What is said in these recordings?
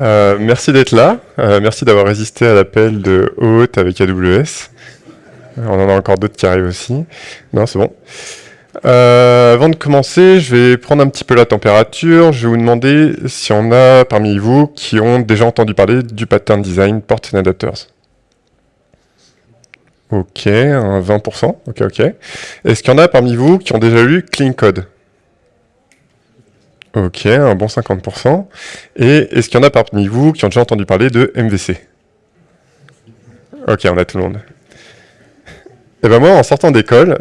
Euh, merci d'être là. Euh, merci d'avoir résisté à l'appel de Haute avec AWS. On en a encore d'autres qui arrivent aussi. Non, c'est bon. Euh, avant de commencer, je vais prendre un petit peu la température. Je vais vous demander si on a parmi vous qui ont déjà entendu parler du pattern design port and adapters. Ok, un 20%. Ok, ok. Est-ce qu'il y en a parmi vous qui ont déjà lu Clean Code? Ok, un bon 50%. Et est-ce qu'il y en a parmi vous qui ont déjà entendu parler de MVC Ok, on a tout le monde. Et eh ben moi, en sortant d'école,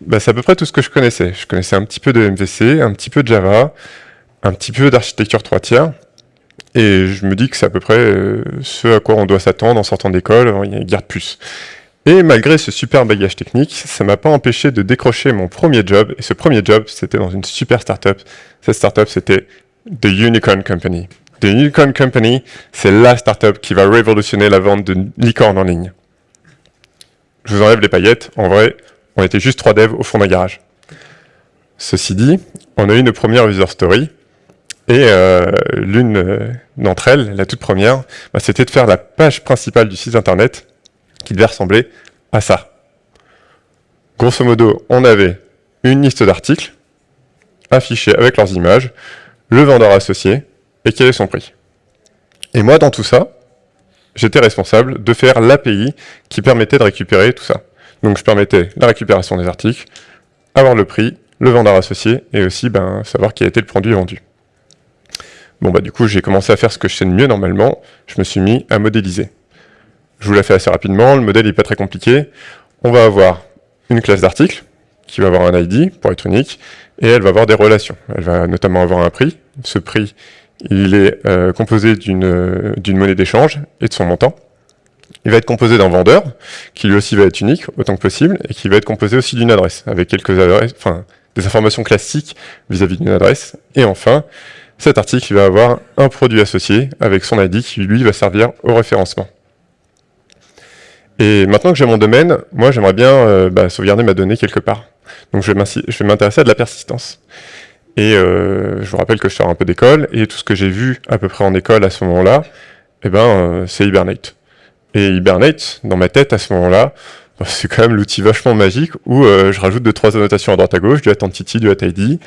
bah, c'est à peu près tout ce que je connaissais. Je connaissais un petit peu de MVC, un petit peu de Java, un petit peu d'architecture 3 tiers. Et je me dis que c'est à peu près euh, ce à quoi on doit s'attendre en sortant d'école, il y a puce. Et malgré ce super bagage technique, ça m'a pas empêché de décrocher mon premier job. Et ce premier job, c'était dans une super startup. Cette startup, c'était The Unicorn Company. The Unicorn Company, c'est la startup qui va révolutionner la vente de licornes en ligne. Je vous enlève les paillettes. En vrai, on était juste trois devs au fond d'un garage. Ceci dit, on a eu une première user story. Et euh, l'une euh, d'entre elles, la toute première, bah, c'était de faire la page principale du site internet qui devait ressembler à ça. Grosso modo, on avait une liste d'articles affichés avec leurs images, le vendeur associé et quel est son prix. Et moi, dans tout ça, j'étais responsable de faire l'API qui permettait de récupérer tout ça. Donc je permettais la récupération des articles, avoir le prix, le vendeur associé, et aussi ben, savoir qui a été le produit vendu. Bon bah du coup j'ai commencé à faire ce que je sais de mieux normalement, je me suis mis à modéliser. Je vous la fais assez rapidement, le modèle n'est pas très compliqué. On va avoir une classe d'article qui va avoir un ID pour être unique, et elle va avoir des relations. Elle va notamment avoir un prix. Ce prix, il est euh, composé d'une monnaie d'échange et de son montant. Il va être composé d'un vendeur, qui lui aussi va être unique, autant que possible, et qui va être composé aussi d'une adresse, avec quelques adresses, enfin, des informations classiques vis-à-vis d'une adresse. Et enfin, cet article va avoir un produit associé avec son ID qui, lui, va servir au référencement. Et maintenant que j'ai mon domaine, moi j'aimerais bien euh, bah, sauvegarder ma donnée quelque part. Donc je vais m'intéresser à de la persistance. Et euh, je vous rappelle que je sors un peu d'école, et tout ce que j'ai vu à peu près en école à ce moment-là, eh ben, euh, c'est Hibernate. Et Hibernate, dans ma tête à ce moment-là, bah, c'est quand même l'outil vachement magique où je rajoute deux trois annotations à droite à gauche, du attentity, du attid,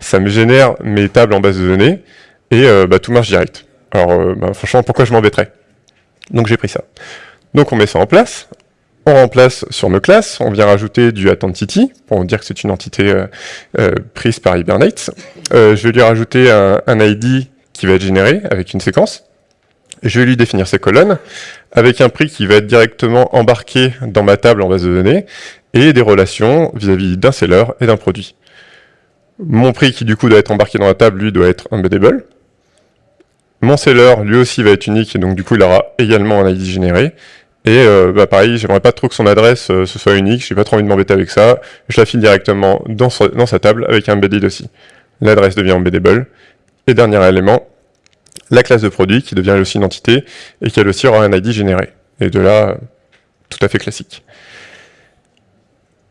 ça me génère mes tables en base de données, et bah, tout marche direct. Alors bah, franchement, pourquoi je m'embêterais? Donc j'ai pris ça. Donc on met ça en place, on remplace sur nos classes, on vient rajouter du attentity, pour dire que c'est une entité euh, euh, prise par Hibernate. Euh, je vais lui rajouter un, ID qui va être généré avec une séquence. Je vais lui définir ses colonnes, avec un prix qui va être directement embarqué dans ma table en base de données, et des relations vis-à-vis d'un seller et d'un produit. Mon prix qui du coup doit être embarqué dans la table, lui, doit être embeddable. Mon seller, lui aussi, va être unique, et donc du coup, il aura également un ID généré. Et euh, bah pareil, j'aimerais pas trop que son adresse euh, ce soit unique, j'ai pas trop envie de m'embêter avec ça. Je la file directement dans, sa table avec un embedded aussi. L'adresse devient embeddable. Et dernier élément, la classe de produit qui devient aussi une entité et qui elle aussi aura un ID généré. Et de là, tout à fait classique.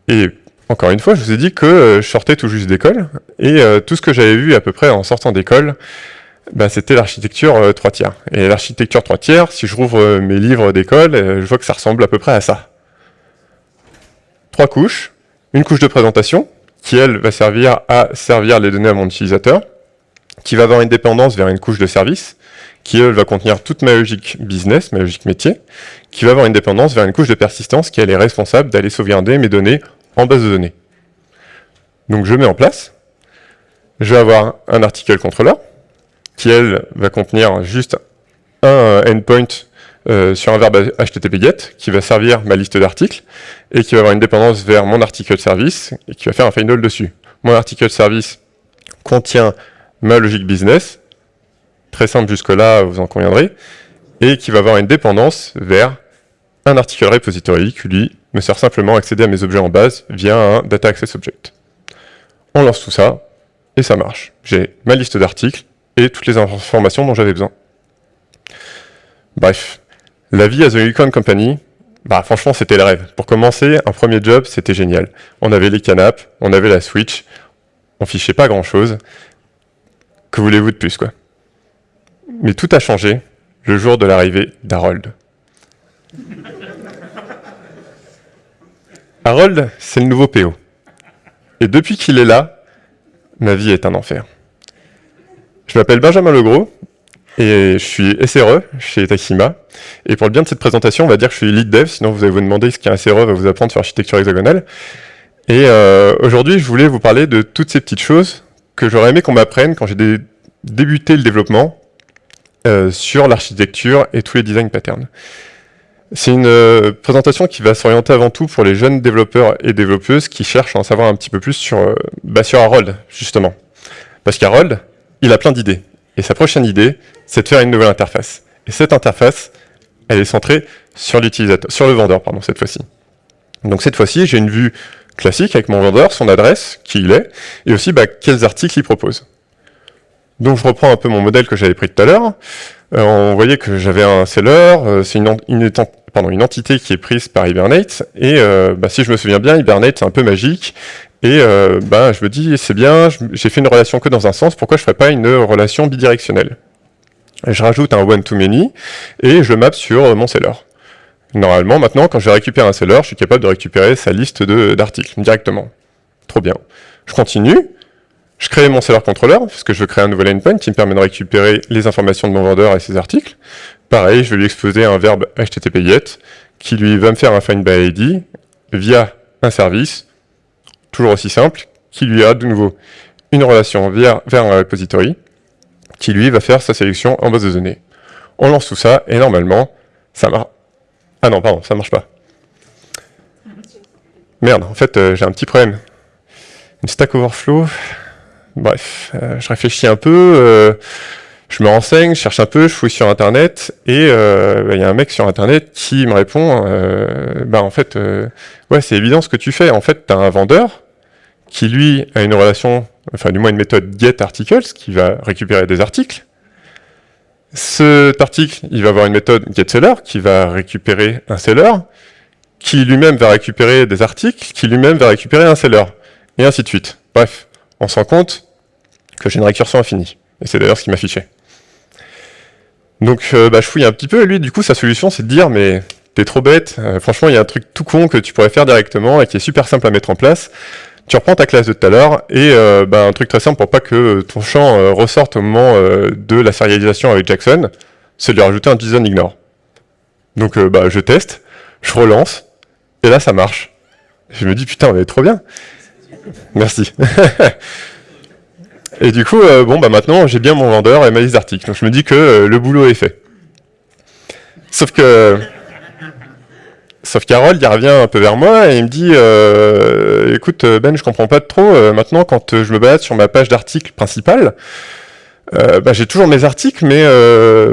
Et encore une fois, je vous ai dit que euh, je sortais tout juste d'école, et tout ce que j'avais vu à peu près en sortant d'école, bah, c'était l'architecture 3 euh, tiers. Et l'architecture 3 tiers, si je rouvre euh, mes livres d'école, euh, je vois que ça ressemble à peu près à ça. Trois couches, une couche de présentation, qui elle va servir à servir les données à mon utilisateur, qui va avoir une dépendance vers une couche de service, qui elle va contenir toute ma logique business, ma logique métier, qui va avoir une dépendance vers une couche de persistance qui elle est responsable d'aller sauvegarder mes données en base de données. Donc je mets en place, je vais avoir un article contrôleur, qui, elle, va contenir juste un endpoint euh, sur un verbe HTTP GET, qui va servir ma liste d'articles, et qui va avoir une dépendance vers mon article service, et qui va faire un final dessus. Mon article service contient ma logique business, très simple jusque-là, vous en conviendrez, et qui va avoir une dépendance vers un article repository qui, lui, me sert simplement à accéder à mes objets en base via un data access object. On lance tout ça, et ça marche. J'ai ma liste d'articles, et toutes les informations dont j'avais besoin. Bref, la vie à The Unicorn Company, bah franchement c'était le rêve. Pour commencer, un premier job, c'était génial. On avait les canapes, on avait la Switch, on fichait pas grand chose. Que voulez-vous de plus quoi? Mais tout a changé le jour de l'arrivée d'Harold. Harold, c'est le nouveau PO. Et depuis qu'il est là, ma vie est un enfer. Je m'appelle Benjamin Legros, et je suis SRE chez Takima. Et pour le bien de cette présentation, on va dire que je suis lead dev, sinon vous allez vous demander ce qu'un SRE va vous apprendre sur l'architecture hexagonale. Et euh, aujourd'hui, je voulais vous parler de toutes ces petites choses que j'aurais aimé qu'on m'apprenne quand j'ai débuté le développement euh, sur l'architecture et tous les design patterns. C'est une euh, présentation qui va s'orienter avant tout pour les jeunes développeurs et développeuses qui cherchent à en savoir un petit peu plus sur, bah, sur Harold, justement. Parce qu'Harold, il a plein d'idées. Et sa prochaine idée, c'est de faire une nouvelle interface. Et cette interface, elle est centrée sur le vendeur, pardon, cette fois-ci. Donc cette fois-ci, j'ai une vue classique avec mon vendeur, son adresse, qui il est, et aussi bah, quels articles il propose. Donc je reprends un peu mon modèle que j'avais pris tout à l'heure. Euh, on voyait que j'avais un seller, euh, c'est une, entité qui est prise par Hibernate, et euh, bah, si je me souviens bien, Hibernate c'est un peu magique, et euh, bah, je me dis, c'est bien, j'ai fait une relation que dans un sens, pourquoi je ne ferais pas une relation bidirectionnelle? Je rajoute un one-to-many et je map sur mon seller. Normalement, maintenant, quand je récupère un seller, je suis capable de récupérer sa liste d'articles directement. Trop bien. Je continue, je crée mon seller controller, parce que je créer un nouvel endpoint qui me permet de récupérer les informations de mon vendeur et ses articles. Pareil, je vais lui exposer un verbe HTTP GET, qui lui va me faire un find by ID via un service toujours aussi simple, qui lui a de nouveau une relation vers, vers un repository, qui lui va faire sa sélection en base de données. On lance tout ça, et normalement, ça marche. Ah non, pardon, ça marche pas. Merde, en fait, euh, j'ai un petit problème. Une Stack Overflow. Bref, euh, je réfléchis un peu, euh, je me renseigne, je cherche un peu, je fouille sur Internet, et bah, il y a un mec sur Internet qui me répond, bah en fait, ouais, c'est évident ce que tu fais. En fait, tu as un vendeur qui lui a une relation, enfin du moins une méthode getArticles, qui va récupérer des articles. Cet article, il va avoir une méthode getSeller, qui va récupérer un seller, qui lui-même va récupérer des articles, qui lui-même va récupérer un seller, et ainsi de suite. Bref, on se rend compte que j'ai une récursion infinie. Et c'est d'ailleurs ce qui m'affichait. Donc euh, bah, je fouille un petit peu, et lui, du coup, sa solution, c'est de dire, mais t'es trop bête, euh, franchement, il y a un truc tout con que tu pourrais faire directement, et qui est super simple à mettre en place, tu reprends ta classe de tout à l'heure, et euh, bah, un truc très simple pour pas que ton champ euh, ressorte au moment euh, de la sérialisation avec Jackson, c'est de lui rajouter un JSON ignore. Donc bah, je teste, je relance, et là ça marche. Je me dis putain, on est trop bien. Merci. et du coup, bon bah maintenant j'ai bien mon vendeur et ma liste d'articles, donc je me dis que le boulot est fait. Sauf que Sauf qu'Harold, il revient un peu vers moi et il me dit euh, Écoute, Ben, je comprends pas trop. Euh, maintenant, quand euh, je me balade sur ma page d'articles principale, bah, j'ai toujours mes articles, mais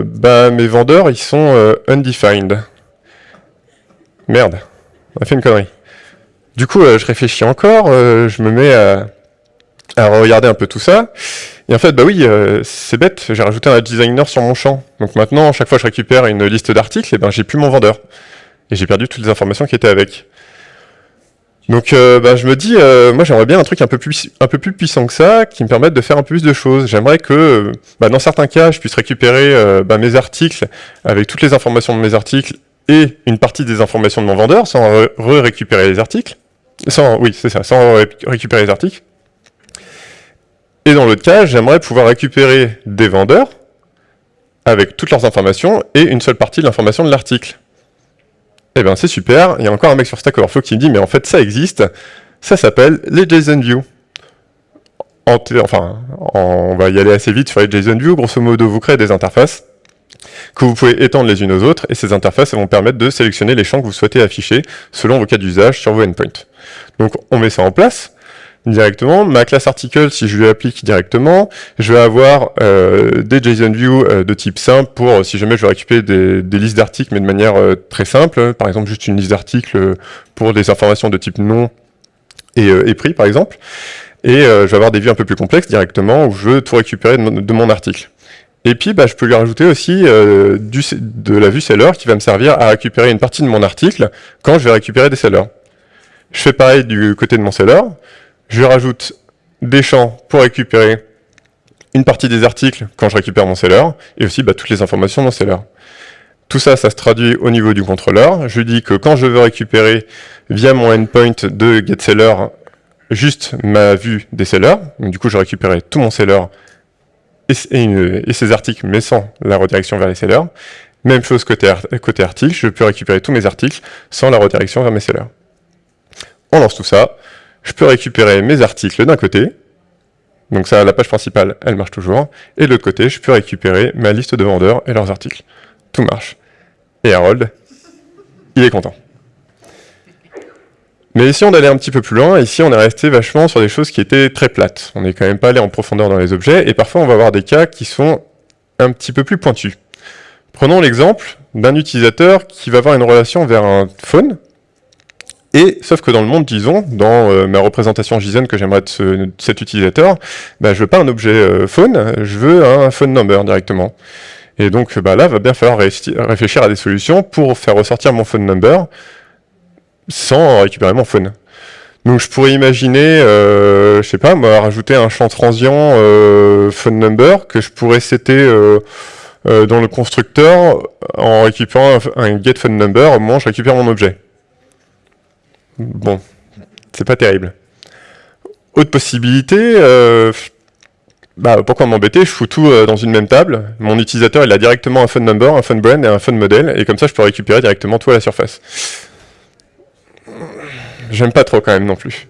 bah, mes vendeurs, ils sont undefined. Merde, on a fait une connerie. Du coup, je réfléchis encore, je me mets à, regarder un peu tout ça. Et en fait, bah oui, c'est bête, j'ai rajouté un designer sur mon champ. Donc maintenant, chaque fois que je récupère une liste d'articles, et eh ben j'ai plus mon vendeur et j'ai perdu toutes les informations qui étaient avec. Donc euh, bah, je me dis, euh, moi j'aimerais bien un truc un peu, plus, un peu plus puissant que ça, qui me permette de faire un peu plus de choses. J'aimerais que, bah, dans certains cas, je puisse récupérer euh, bah, mes articles avec toutes les informations de mes articles et une partie des informations de mon vendeur, sans re-récupérer les articles. Sans, oui, c'est ça, sans récupérer les articles. Et dans l'autre cas, j'aimerais pouvoir récupérer des vendeurs avec toutes leurs informations et une seule partie de l'information de l'article. Eh bien, c'est super. Il y a encore un mec sur Stack Overflow qui me dit, mais en fait, ça existe. Ça s'appelle les JSON enfin, on va y aller assez vite sur les JSON Grosso modo, vous créez des interfaces que vous pouvez étendre les unes aux autres, et ces interfaces vont permettre de sélectionner les champs que vous souhaitez afficher selon vos cas d'usage sur vos endpoints. Donc, on met ça en place directement. Ma classe article, si je lui applique directement, je vais avoir euh, des JSONView euh, de type simple pour, euh, si jamais je veux récupérer des, listes d'articles, mais de manière très simple, par exemple juste une liste d'articles pour des informations de type nom et, prix, par exemple. Et je vais avoir des vues un peu plus complexes directement, où je veux tout récupérer de mon, article. Et puis, bah, je peux lui rajouter aussi de la vue seller qui va me servir à récupérer une partie de mon article quand je vais récupérer des sellers. Je fais pareil du côté de mon seller je rajoute des champs pour récupérer une partie des articles quand je récupère mon seller, et aussi bah, toutes les informations de mon seller. Tout ça, ça se traduit au niveau du contrôleur. Je dis que quand je veux récupérer via mon endpoint de getSeller juste ma vue des sellers, du coup je récupérais tout mon seller et, ses articles, mais sans la redirection vers les sellers. Même chose côté, côté article, je peux récupérer tous mes articles sans la redirection vers mes sellers. On lance tout ça, je peux récupérer mes articles d'un côté, donc ça, la page principale, elle marche toujours. Et de l'autre côté, je peux récupérer ma liste de vendeurs et leurs articles. Tout marche. Et Harold, il est content. Mais ici, on allait un petit peu plus loin. Ici, on est resté vachement sur des choses qui étaient très plates. On n'est quand même pas allé en profondeur dans les objets. Et parfois, on va avoir des cas qui sont un petit peu plus pointus. Prenons l'exemple d'un utilisateur qui va avoir une relation vers un phone, et sauf que dans le monde JSON, dans euh, ma représentation JSON que j'aimerais de, cet utilisateur, bah, je veux pas un objet euh, phone, je veux un phone number directement. Et donc bah, là, va bien falloir réfléchir à des solutions pour faire ressortir mon phone number sans récupérer mon phone. Donc je pourrais imaginer, euh, je sais pas, moi, rajouter un champ transient euh, phone number que je pourrais setter dans le constructeur en récupérant un, un get phone number au moment où je récupère mon objet. Bon, c'est pas terrible. Autre possibilité, euh, bah, pourquoi m'embêter? Je fous tout euh, dans une même table. Mon utilisateur, il a directement un phone number, un phone brand et un phone model, et comme ça, je peux récupérer directement tout à la surface. J'aime pas trop quand même non plus.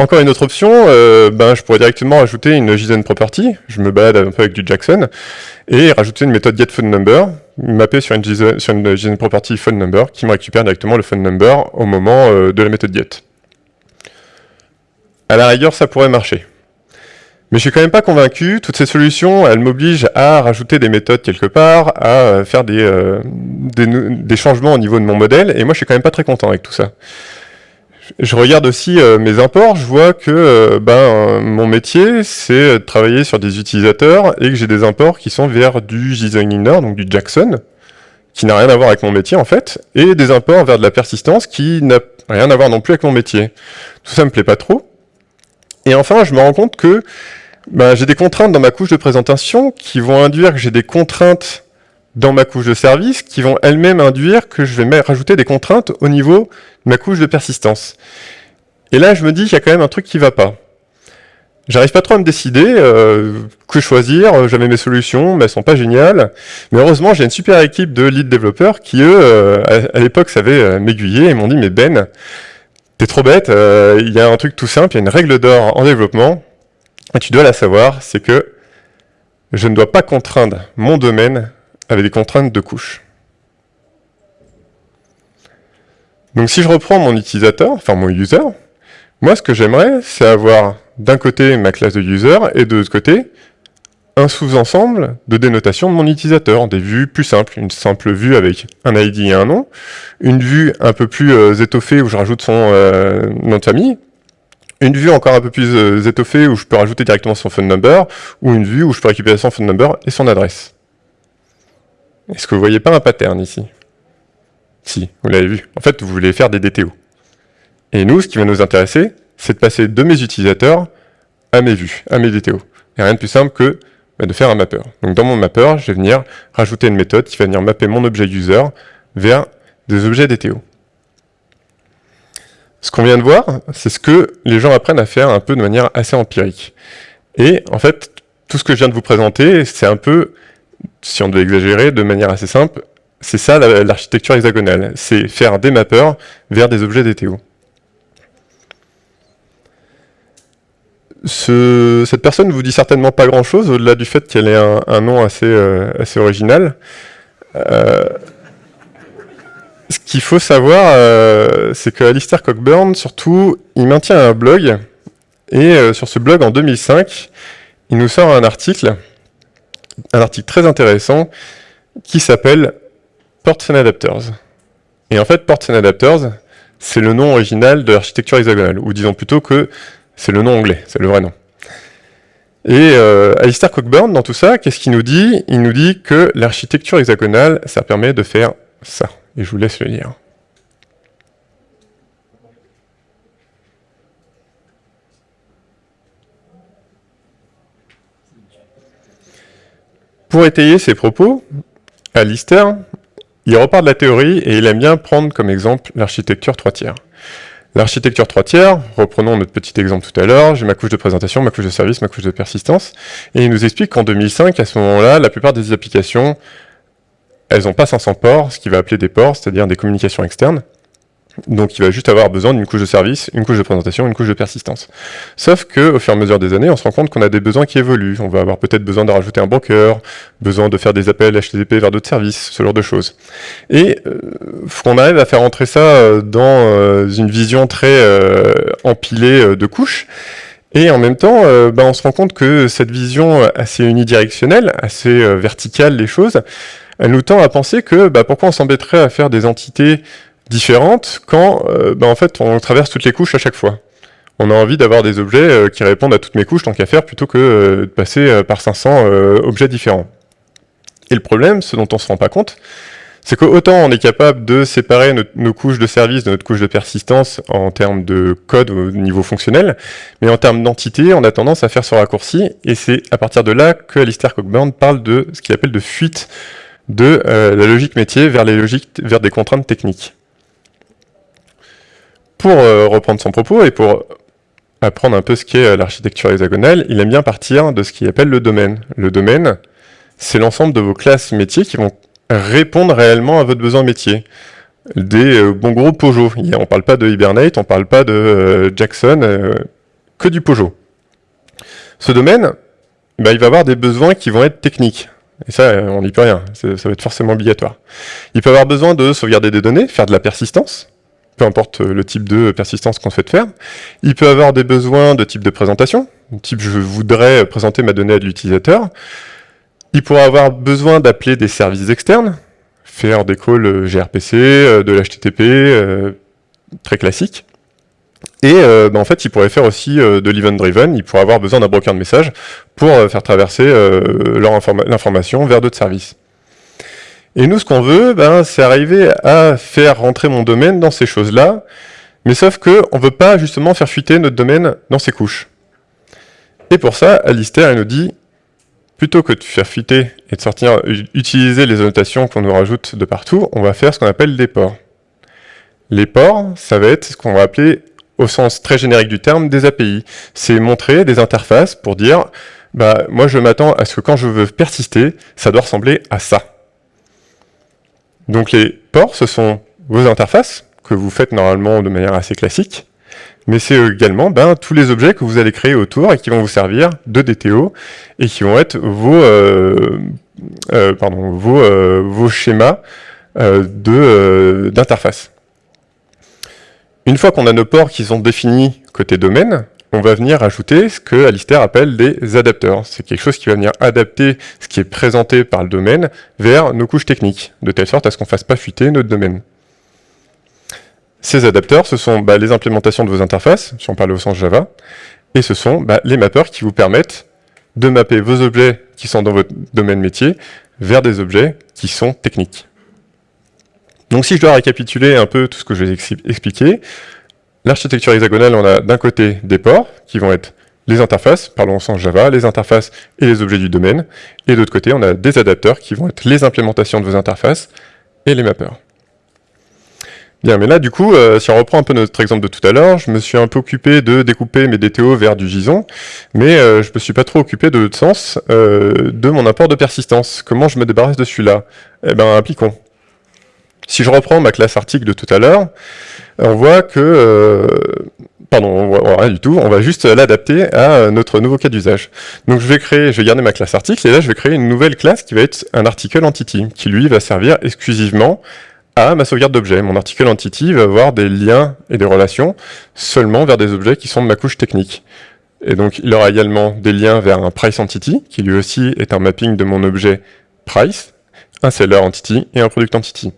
Encore une autre option, euh, ben, je pourrais directement ajouter une JSON property, je me balade un peu avec du Jackson, et rajouter une méthode getPhoneNumber, mapper sur une, JSON, sur PhoneNumber, qui me récupère directement le phone number au moment euh, de la méthode get. À la rigueur, ça pourrait marcher. Mais je suis quand même pas convaincu, toutes ces solutions, elles m'obligent à rajouter des méthodes quelque part, à euh, faire des, des, des changements au niveau de mon modèle, et moi je suis quand même pas très content avec tout ça. Je regarde aussi euh, mes imports, je vois que euh, ben, mon métier, c'est de travailler sur des utilisateurs et que j'ai des imports qui sont vers du JSON donc du Jackson, qui n'a rien à voir avec mon métier en fait, et des imports vers de la persistance qui n'a rien à voir non plus avec mon métier. Tout ça me plaît pas trop. Et enfin, je me rends compte que ben, j'ai des contraintes dans ma couche de présentation qui vont induire que j'ai des contraintes dans ma couche de service qui vont elles-mêmes induire que je vais rajouter des contraintes au niveau de ma couche de persistance. Et là, je me dis qu'il y a quand même un truc qui va pas. J'arrive pas trop à me décider, euh, que choisir, j'avais mes solutions, mais elles sont pas géniales. Mais heureusement, j'ai une super équipe de lead développeurs qui, eux, euh, à, l'époque, savaient euh, m'aiguiller et m'ont dit, mais Ben, t'es trop bête, il y a un truc tout simple, il y a une règle d'or en développement, et tu dois la savoir, c'est que je ne dois pas contraindre mon domaine avec des contraintes de couche. Donc si je reprends mon utilisateur, enfin mon user, moi ce que j'aimerais, c'est avoir d'un côté ma classe de user et de l'autre côté un sous-ensemble de dénotation de mon utilisateur, des vues plus simples, une simple vue avec un ID et un nom, une vue un peu plus euh, étoffée où je rajoute son euh, nom de famille, une vue encore un peu plus euh, étoffée où je peux rajouter directement son phone number, ou une vue où je peux récupérer son phone number et son adresse. Est-ce que vous voyez pas un pattern ici? Si, vous l'avez vu. En fait, vous voulez faire des DTO. Et nous, ce qui va nous intéresser, c'est de passer de mes utilisateurs à mes vues, à mes DTO. Et rien de plus simple que bah, de faire un mapper. Donc dans mon mapper, je vais venir rajouter une méthode qui va venir mapper mon objet user vers des objets DTO. Ce qu'on vient de voir, c'est ce que les gens apprennent à faire un peu de manière assez empirique. Et en fait, tout ce que je viens de vous présenter, c'est un peu si on doit exagérer de manière assez simple, c'est ça l'architecture hexagonale, c'est faire des mappeurs vers des objets DTO. cette personne vous dit certainement pas grand chose, au-delà du fait qu'elle ait un, nom assez, euh, assez original. Euh, ce qu'il faut savoir, euh, c'est que Alistair Cockburn, surtout, il maintient un blog, et sur ce blog, en 2005, il nous sort un article un article très intéressant qui s'appelle Ports and Adapters. Et en fait, Ports and Adapters, c'est le nom original de l'architecture hexagonale, ou disons plutôt que c'est le nom anglais, c'est le vrai nom. Et euh, Alistair Cockburn, dans tout ça, qu'est-ce qu'il nous dit? Il nous dit que l'architecture hexagonale, ça permet de faire ça. Et je vous laisse le lire. Pour étayer ses propos, Alistair, il repart de la théorie et il aime bien prendre comme exemple l'architecture 3 tiers. L'architecture 3 tiers, reprenons notre petit exemple tout à l'heure, j'ai ma couche de présentation, ma couche de service, ma couche de persistance, et il nous explique qu'en 2005, à ce moment-là, la plupart des applications, elles n'ont pas 500 ports, ce qu'il va appeler des ports, c'est-à-dire des communications externes, donc il va juste avoir besoin d'une couche de service, une couche de présentation, une couche de persistance. Sauf que au fur et à mesure des années, on se rend compte qu'on a des besoins qui évoluent. On va avoir peut-être besoin de rajouter un broker, besoin de faire des appels HTTP vers d'autres services, ce genre de choses. Et euh, qu'on arrive à faire entrer ça euh, dans euh, une vision très euh, empilée de couches. Et en même temps, bah, on se rend compte que cette vision assez unidirectionnelle, assez verticale des choses, elle nous tend à penser que bah, pourquoi on s'embêterait à faire des entités différentes quand bah, en fait on traverse toutes les couches à chaque fois. On a envie d'avoir des objets euh, qui répondent à toutes mes couches tant qu'à faire plutôt que euh, de passer par 500 objets différents. Et le problème, ce dont on se rend pas compte, c'est qu'autant on est capable de séparer nos, couches de service de notre couche de persistance en termes de code au niveau fonctionnel, mais en termes d'entité, on a tendance à faire ce raccourci, et c'est à partir de là que Alistair Cockburn parle de ce qu'il appelle de fuite de la logique métier vers, les logiques, vers des contraintes techniques. Pour euh, reprendre son propos et pour apprendre un peu ce qu'est euh, l'architecture hexagonale, il aime bien partir de ce qu'il appelle le domaine. Le domaine, c'est l'ensemble de vos classes métiers qui vont répondre réellement à votre besoin métier. Des euh, bons gros Peugeot. On ne parle pas de Hibernate, on ne parle pas de Jackson, que du Peugeot. Ce domaine, bah, il va avoir des besoins qui vont être techniques. Et ça, on n'y peut rien, ça va être forcément obligatoire. Il peut avoir besoin de sauvegarder des données, faire de la persistance, peu importe le type de persistance qu'on souhaite faire. Il peut avoir des besoins de type de présentation, type je voudrais présenter ma donnée à l'utilisateur. Il pourra avoir besoin d'appeler des services externes, faire des calls gRPC, euh, de l'HTTP, euh, très classique. Et euh, bah, en fait, il pourrait faire aussi de l'event-driven, il pourrait avoir besoin d'un broker de message pour faire traverser l'information vers d'autres services. Et nous, ce qu'on veut, ben, c'est arriver à faire rentrer mon domaine dans ces choses-là, mais sauf qu'on ne veut pas justement faire fuiter notre domaine dans ces couches. Et pour ça, Alistair nous dit, plutôt que de faire fuiter et de sortir, utiliser les annotations qu'on nous rajoute de partout, on va faire ce qu'on appelle des ports. Les ports, ça va être ce qu'on va appeler, au sens très générique du terme, des API. C'est montrer des interfaces pour dire, bah, moi je m'attends à ce que quand je veux persister, ça doit ressembler à ça. Donc les ports, ce sont vos interfaces, que vous faites normalement de manière assez classique, mais c'est également ben, tous les objets que vous allez créer autour et qui vont vous servir de DTO et qui vont être vos, euh, euh, pardon, vos, euh, vos schémas d'interface. Une fois qu'on a nos ports qui sont définis côté domaine, on va venir ajouter ce que Alistair appelle des adapteurs. C'est quelque chose qui va venir adapter ce qui est présenté par le domaine vers nos couches techniques, de telle sorte à ce qu'on ne fasse pas fuiter notre domaine. Ces adapteurs, ce sont bah, les implémentations de vos interfaces, si on parle au sens Java, et ce sont bah, les mappeurs qui vous permettent de mapper vos objets qui sont dans votre domaine métier vers des objets qui sont techniques. Donc si je dois récapituler un peu tout ce que je vais expliquer, L'architecture hexagonale, on a d'un côté des ports, qui vont être les interfaces, parlons au sens Java, les interfaces et les objets du domaine, et d'autre côté, on a des adapteurs qui vont être les implémentations de vos interfaces et les mappeurs. Bien, mais là, du coup, euh, si on reprend un peu notre exemple de tout à l'heure, je me suis un peu occupé de découper mes DTO vers du JSON, mais euh, je me suis pas trop occupé de l'autre sens, euh, de mon apport de persistance. Comment je me débarrasse de celui-là? Eh bien, appliquons. Si je reprends ma classe article de tout à l'heure, on voit que, euh, pardon, on voit rien du tout, on va juste l'adapter à notre nouveau cas d'usage. Donc je vais créer, je vais garder ma classe article, et là je vais créer une nouvelle classe qui va être un article entity, qui lui va servir exclusivement à ma sauvegarde d'objets. Mon article entity va avoir des liens et des relations seulement vers des objets qui sont de ma couche technique. Et donc il aura également des liens vers un price entity, qui lui aussi est un mapping de mon objet price, un seller entity et un product entity.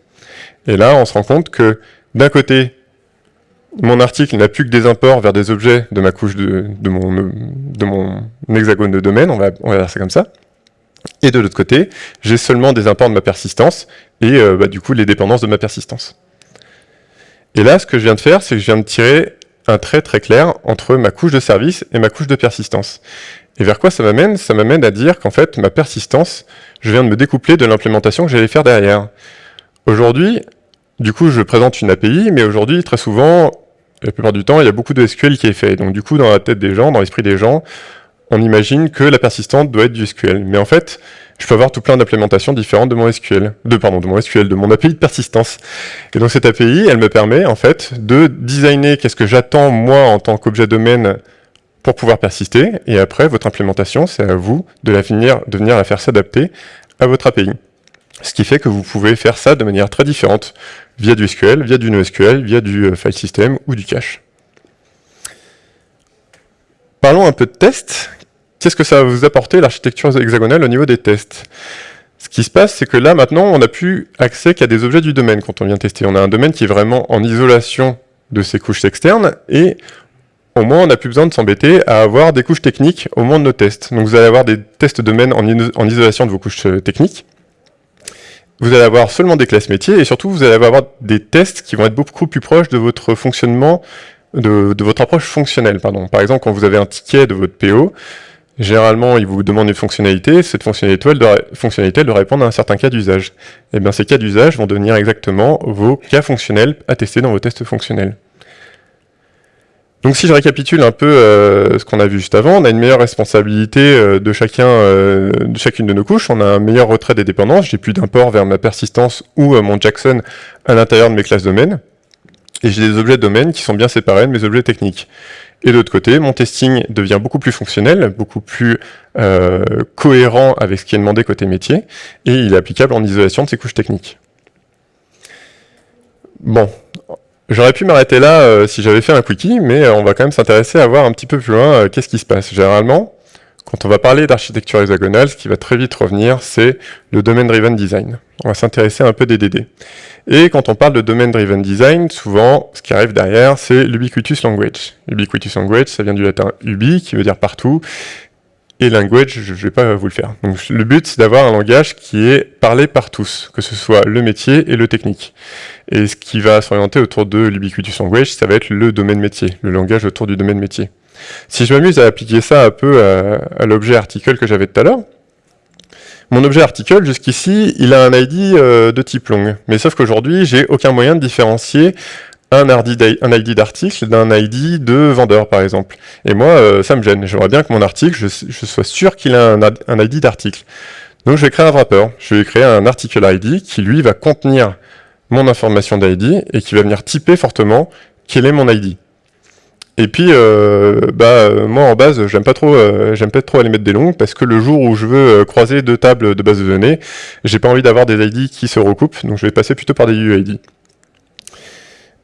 Et là, on se rend compte que d'un côté, mon article n'a plus que des imports vers des objets de ma couche de, mon, hexagone de domaine, on va, on va faire ça comme ça. Et de l'autre côté, j'ai seulement des imports de ma persistance et euh, bah, du coup les dépendances de ma persistance. Et là, ce que je viens de faire, c'est que je viens de tirer un trait très clair entre ma couche de service et ma couche de persistance. Et vers quoi ça m'amène? Ça m'amène à dire qu'en fait, ma persistance, je viens de me découpler de l'implémentation que j'allais faire derrière. Aujourd'hui, du coup, je présente une API, mais aujourd'hui, très souvent, la plupart du temps, il y a beaucoup de SQL qui est fait. Donc du coup, dans la tête des gens, dans l'esprit des gens, on imagine que la persistante doit être du SQL. Mais en fait, je peux avoir tout plein d'implémentations différentes de mon SQL, de pardon, de mon SQL, de mon API de persistance. Et donc cette API, elle me permet en fait de designer qu'est-ce que j'attends moi en tant qu'objet domaine pour pouvoir persister. Et après, votre implémentation, c'est à vous de, la finir, de venir la faire s'adapter à votre API. Ce qui fait que vous pouvez faire ça de manière très différente, via du SQL, via du NoSQL, via du euh, file system ou du cache. Parlons un peu de tests. Qu'est-ce que ça va vous apporter l'architecture hexagonale au niveau des tests? Ce qui se passe, c'est que là, maintenant, on n'a plus accès qu'à des objets du domaine quand on vient tester. On a un domaine qui est vraiment en isolation de ses couches externes, et au moins, on n'a plus besoin de s'embêter à avoir des couches techniques au moment de nos tests. Donc vous allez avoir des tests domaine en, en isolation de vos couches euh, techniques, vous allez avoir seulement des classes métiers et surtout vous allez avoir des tests qui vont être beaucoup plus proches de votre fonctionnement, de, votre approche fonctionnelle. Pardon. Par exemple, quand vous avez un ticket de votre PO, généralement il vous demande une fonctionnalité, cette fonctionnalité elle doit, fonctionnalité doit répondre à un certain cas d'usage. Et eh bien ces cas d'usage vont devenir exactement vos cas fonctionnels à tester dans vos tests fonctionnels. Donc si je récapitule un peu euh, ce qu'on a vu juste avant, on a une meilleure responsabilité euh, de, chacun, euh, de chacune de nos couches, on a un meilleur retrait des dépendances, j'ai plus d'import vers ma persistance ou mon Jackson à l'intérieur de mes classes domaines, et j'ai des objets domaines qui sont bien séparés de mes objets techniques. Et de l'autre côté, mon testing devient beaucoup plus fonctionnel, beaucoup plus cohérent avec ce qui est demandé côté métier, et il est applicable en isolation de ces couches techniques. Bon, J'aurais pu m'arrêter là euh, si j'avais fait un quickie, mais euh, on va quand même s'intéresser à voir un petit peu plus loin euh, qu'est-ce qui se passe. Généralement, quand on va parler d'architecture hexagonale, ce qui va très vite revenir, c'est le Domain Driven Design. On va s'intéresser un peu des DD. Et quand on parle de Domain Driven Design, souvent, ce qui arrive derrière, c'est l'Ubiquitous Language. Ubiquitous Language, ça vient du latin ubi, qui veut dire partout, et language, je ne vais pas vous le faire. Donc le but, c'est d'avoir un langage qui est parlé par tous, que ce soit le métier et le technique. Et ce qui va s'orienter autour de l'ubiquitous language, ça va être le domaine métier, le langage autour du domaine métier. Si je m'amuse à appliquer ça un peu à, l'objet article que j'avais tout à l'heure, mon objet article, jusqu'ici, il a un ID euh, de type long. Mais sauf qu'aujourd'hui, j'ai aucun moyen de différencier un ID d'article d'un ID de vendeur, par exemple. Et moi, euh, ça me gêne. J'aimerais bien que mon article, je, sois sûr qu'il a un, ID d'article. Donc je vais créer un wrapper. Je vais créer un article ID qui, lui, va contenir mon information d'ID et qui va venir typer fortement quel est mon ID. Et puis, euh, bah, moi en base, j'aime pas trop, euh, j'aime pas trop aller mettre des longues parce que le jour où je veux croiser deux tables de base de données, j'ai pas envie d'avoir des ID qui se recoupent, donc je vais passer plutôt par des UID.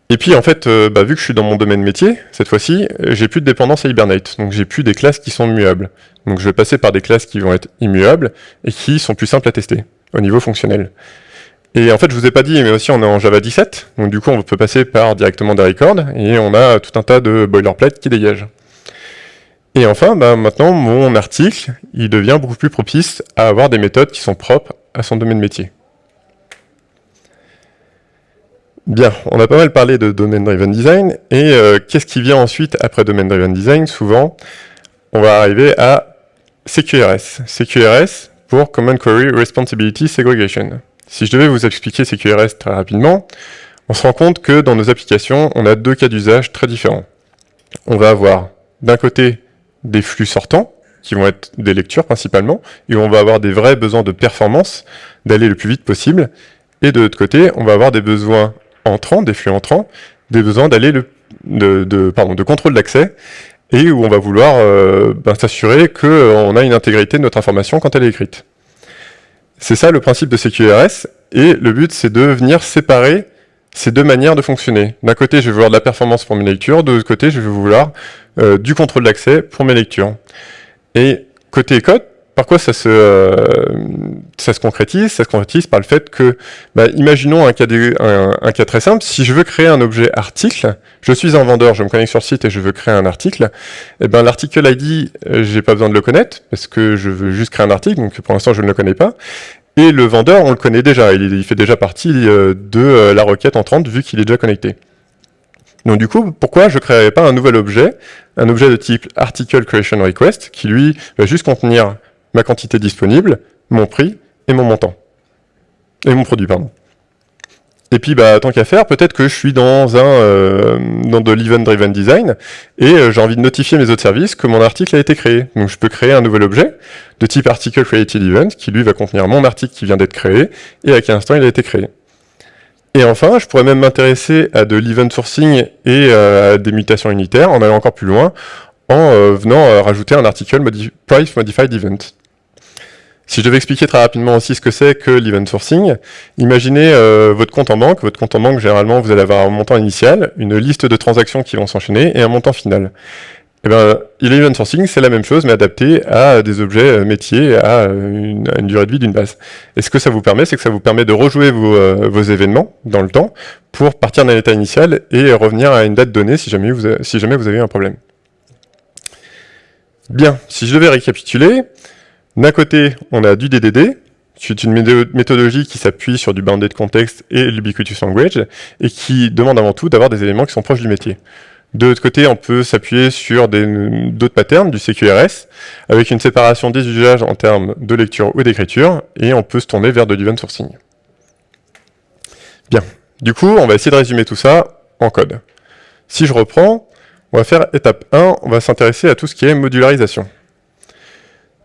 Et puis en fait, euh, bah, vu que je suis dans mon domaine métier, cette fois-ci, j'ai plus de dépendance à Hibernate, donc j'ai plus des classes qui sont muables. Donc je vais passer par des classes qui vont être immuables et qui sont plus simples à tester au niveau fonctionnel. Et en fait, je vous ai pas dit, mais aussi on est en Java 17, donc du coup on peut passer par directement des records, et on a tout un tas de boilerplate qui dégagent. Et enfin, bah, maintenant, mon article, il devient beaucoup plus propice à avoir des méthodes qui sont propres à son domaine métier. Bien, on a pas mal parlé de Domain Driven Design, et euh, qu'est-ce qui vient ensuite après Domain Driven Design? Souvent, on va arriver à CQRS. CQRS pour Common Query Responsibility Segregation. Si je devais vous expliquer CQRS très rapidement, on se rend compte que dans nos applications, on a deux cas d'usage très différents. On va avoir d'un côté des flux sortants, qui vont être des lectures principalement, et on va avoir des vrais besoins de performance, d'aller le plus vite possible, et de l'autre côté, on va avoir des besoins entrants, des flux entrants, des besoins d'aller de, de, de contrôle d'accès, et où on va vouloir euh, ben, s'assurer qu'on a une intégrité de notre information quand elle est écrite. C'est ça le principe de CQRS, et le but c'est de venir séparer ces deux manières de fonctionner. D'un côté, je vais vouloir de la performance pour mes lectures, de l'autre côté, je vais vouloir euh, du contrôle d'accès pour mes lectures. Et côté code, par quoi ça se, euh, ça se concrétise? Ça se concrétise par le fait que, bah, imaginons un cas, un, cas très simple, si je veux créer un objet article, je suis un vendeur, je me connecte sur le site et je veux créer un article, et eh ben l'article ID, euh, j'ai pas besoin de le connaître, parce que je veux juste créer un article, donc pour l'instant je ne le connais pas, et le vendeur, on le connaît déjà, il, il fait déjà partie euh, de la requête entrante vu qu'il est déjà connecté. Donc du coup, pourquoi je ne créerais pas un nouvel objet, un objet de type article creation request, qui lui va juste contenir ma quantité disponible, mon prix et mon montant. Et mon produit, pardon. Et puis, bah, tant qu'à faire, peut-être que je suis dans un euh, dans de l'event-driven design et euh, j'ai envie de notifier mes autres services que mon article a été créé. Donc, je peux créer un nouvel objet de type article created event qui lui va contenir mon article qui vient d'être créé et à quel instant il a été créé. Et enfin, je pourrais même m'intéresser à de l'event sourcing et euh, à des mutations unitaires en allant encore plus loin en venant rajouter un article price modified event. Si je devais expliquer très rapidement aussi ce que c'est que l'event sourcing, imaginez euh, votre compte en banque. Votre compte en banque, généralement, vous allez avoir un montant initial, une liste de transactions qui vont s'enchaîner et un montant final. Eh bien, l'event sourcing, c'est la même chose, mais adapté à des objets euh, métiers, à une, durée de vie d'une base. Et ce que ça vous permet, c'est que ça vous permet de rejouer vos, euh, vos, événements dans le temps pour partir d'un état initial et revenir à une date donnée si jamais vous, si jamais vous avez un problème. Bien, si je devais récapituler, d'un côté, on a du DDD, c'est une méthodologie qui s'appuie sur du bounded context et l'ubiquitous language, et qui demande avant tout d'avoir des éléments qui sont proches du métier. De l'autre côté, on peut s'appuyer sur d'autres patterns, du CQRS, avec une séparation des usages en termes de lecture ou d'écriture, et on peut se tourner vers de l'event sourcing. Bien. Du coup, on va essayer de résumer tout ça en code. Si je reprends, on va faire étape 1, on va s'intéresser à tout ce qui est modularisation.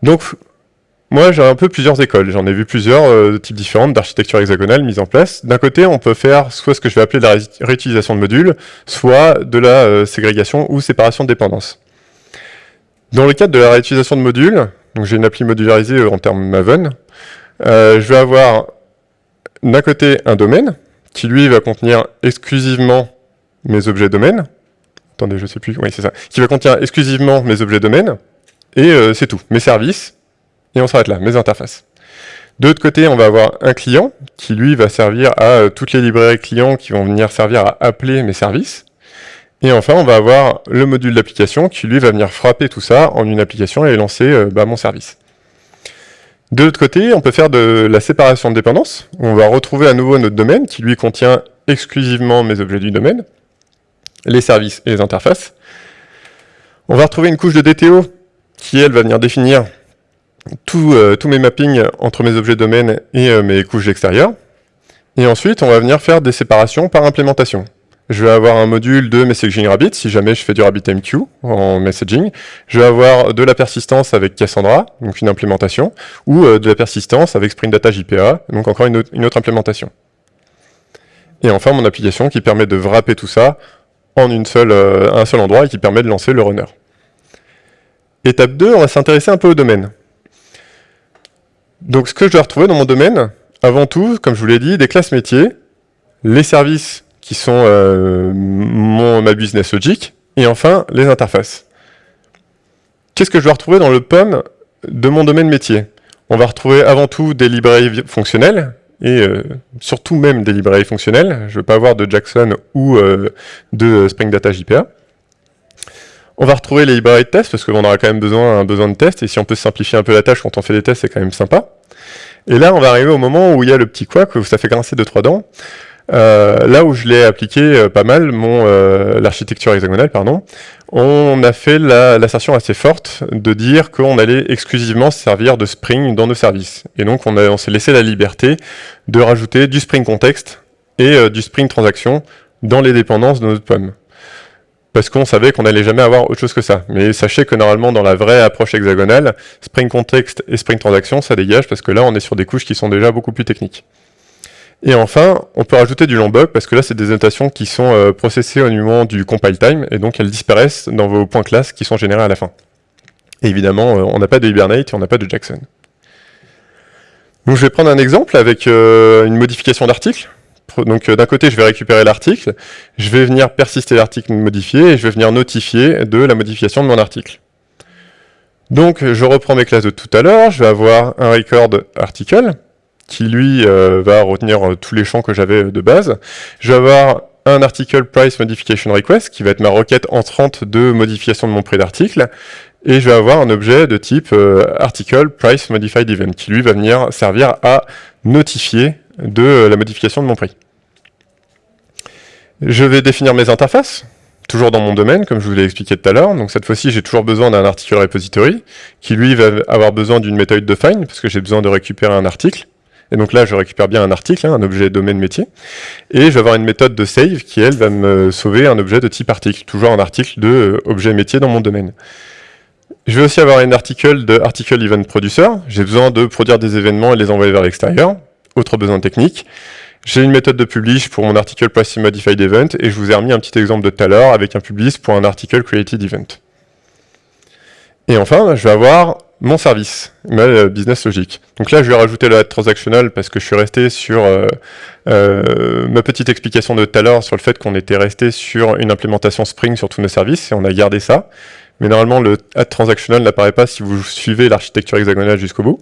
Donc, moi, j'ai un peu plusieurs écoles. J'en ai vu plusieurs euh, types différents d'architecture hexagonale mises en place. D'un côté, on peut faire soit ce que je vais appeler de la réutilisation de modules, soit de la euh, ségrégation ou séparation de dépendance. Dans le cadre de la réutilisation de modules, donc j'ai une appli modularisée euh, en termes Maven, je vais avoir d'un côté un domaine, qui lui va contenir exclusivement mes objets domaines. Attendez, je sais plus, oui c'est ça. Qui va contenir exclusivement mes objets domaines, et c'est tout. Mes services, et on s'arrête là, mes interfaces. De l'autre côté, on va avoir un client qui, lui, va servir à euh, toutes les librairies clients qui vont venir servir à appeler mes services. Et enfin, on va avoir le module d'application qui, lui, va venir frapper tout ça en une application et lancer euh, bah, mon service. De l'autre côté, on peut faire de la séparation de dépendance. On va retrouver à nouveau notre domaine qui, lui, contient exclusivement mes objets du domaine, les services et les interfaces. On va retrouver une couche de DTO qui, elle, va venir définir euh, tous mes mappings entre mes objets domaines et euh, mes couches extérieures. Et ensuite, on va venir faire des séparations par implémentation. Je vais avoir un module de messaging rabbit, si jamais je fais du RabbitMQ en messaging. Je vais avoir de la persistance avec Cassandra, donc une implémentation, ou euh, de la persistance avec Spring Data JPA, donc encore une autre, implémentation. Et enfin, mon application qui permet de wrapper tout ça en un seul endroit et qui permet de lancer le runner. Étape 2, on va s'intéresser un peu au domaine. Donc ce que je dois retrouver dans mon domaine, avant tout, comme je vous l'ai dit, des classes métiers, les services qui sont euh, mon, ma business logic, et enfin les interfaces. Qu'est-ce que je dois retrouver dans le POM de mon domaine métier? On va retrouver avant tout des librairies fonctionnelles, et euh, surtout même des librairies fonctionnelles. Je ne veux pas avoir de Jackson ou euh, de Spring Data JPA. On va retrouver les librairies de tests, parce qu'on aura quand même besoin, un besoin de tests, et si on peut simplifier un peu la tâche quand on fait des tests, c'est quand même sympa. Et là, on va arriver au moment où il y a le petit quoi, où ça fait grincer deux trois dents. Euh, là où je l'ai appliqué euh, pas mal, mon euh, l'architecture hexagonale, pardon, on a fait l'assertion assez forte de dire qu'on allait exclusivement servir de Spring dans nos services. Et donc on, on s'est laissé la liberté de rajouter du Spring Context et du Spring Transaction dans les dépendances de notre pomme parce qu'on savait qu'on n'allait jamais avoir autre chose que ça. Mais sachez que normalement, dans la vraie approche hexagonale, Spring Context et Spring Transaction, ça dégage, parce que là, on est sur des couches qui sont déjà beaucoup plus techniques. Et enfin, on peut rajouter du longbug, parce que là, c'est des notations qui sont euh, processées au moment du compile time, et donc elles disparaissent dans vos points classes qui sont générés à la fin. Et évidemment, euh, on n'a pas de Hibernate et on n'a pas de Jackson. Donc je vais prendre un exemple avec euh, une modification d'article. Donc euh, d'un côté, je vais récupérer l'article, je vais venir persister l'article modifié et je vais venir notifier de la modification de mon article. Donc je reprends mes classes de tout à l'heure, je vais avoir un record article qui lui euh, va retenir euh, tous les champs que j'avais de base. Je vais avoir un article price modification request qui va être ma requête entrante de modification de mon prix d'article et je vais avoir un objet de type article price modified event qui lui va venir servir à notifier de la modification de mon prix. Je vais définir mes interfaces. toujours dans mon domaine, comme je vous l'ai expliqué tout à l'heure. Donc cette fois-ci, j'ai toujours besoin d'un article repository, qui lui va avoir besoin d'une méthode de find, parce que j'ai besoin de récupérer un article. Et donc là, je récupère bien un article, hein, un objet domaine métier. Et je vais avoir une méthode de save qui, elle, va me sauver un objet de type article, toujours un article de euh, objet métier dans mon domaine. Je vais aussi avoir un article de article event producer. J'ai besoin de produire des événements et les envoyer vers l'extérieur. Autre besoin technique. J'ai une méthode de publish pour mon article price modified event et je vous ai remis un petit exemple de tout à l'heure avec un publish pour un article created event. Et enfin, je vais avoir mon service, ma euh, business logic. Donc là, je vais rajouter le transactional parce que je suis resté sur euh, euh, ma petite explication de tout à l'heure sur le fait qu'on était resté sur une implémentation Spring sur tous nos services et on a gardé ça. Mais normalement, le add transactional n'apparaît pas si vous suivez l'architecture hexagonale jusqu'au bout.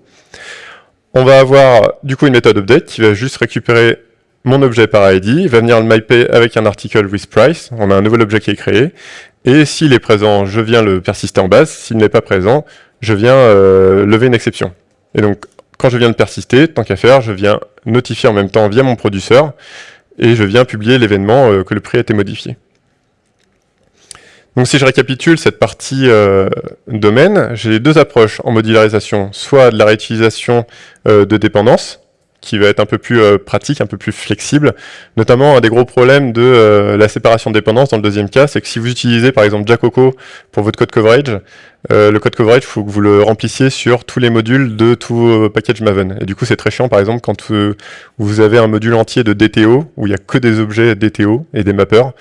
On va avoir du coup une méthode update qui va juste récupérer mon objet par ID, va venir le mapper avec un article with price, on a un nouvel objet qui est créé, et s'il est présent, je viens le persister en base, s'il n'est pas présent, je viens euh, lever une exception. Et donc, quand je viens de persister, tant qu'à faire, je viens notifier en même temps via mon producteur, et je viens publier l'événement euh, que le prix a été modifié. Donc si je récapitule cette partie euh, domaine, j'ai deux approches en modularisation, soit de la réutilisation de dépendances, qui va être un peu plus euh, pratique, un peu plus flexible. Notamment, un des gros problèmes de euh, la séparation de dépendance dans le deuxième cas, c'est que si vous utilisez par exemple Jacoco pour votre code coverage, euh, le code coverage, il faut que vous le remplissiez sur tous les modules de tout package Maven. Et du coup, c'est très chiant, par exemple, quand vous avez un module entier de DTO, où il n'y a que des objets DTO et des mappers,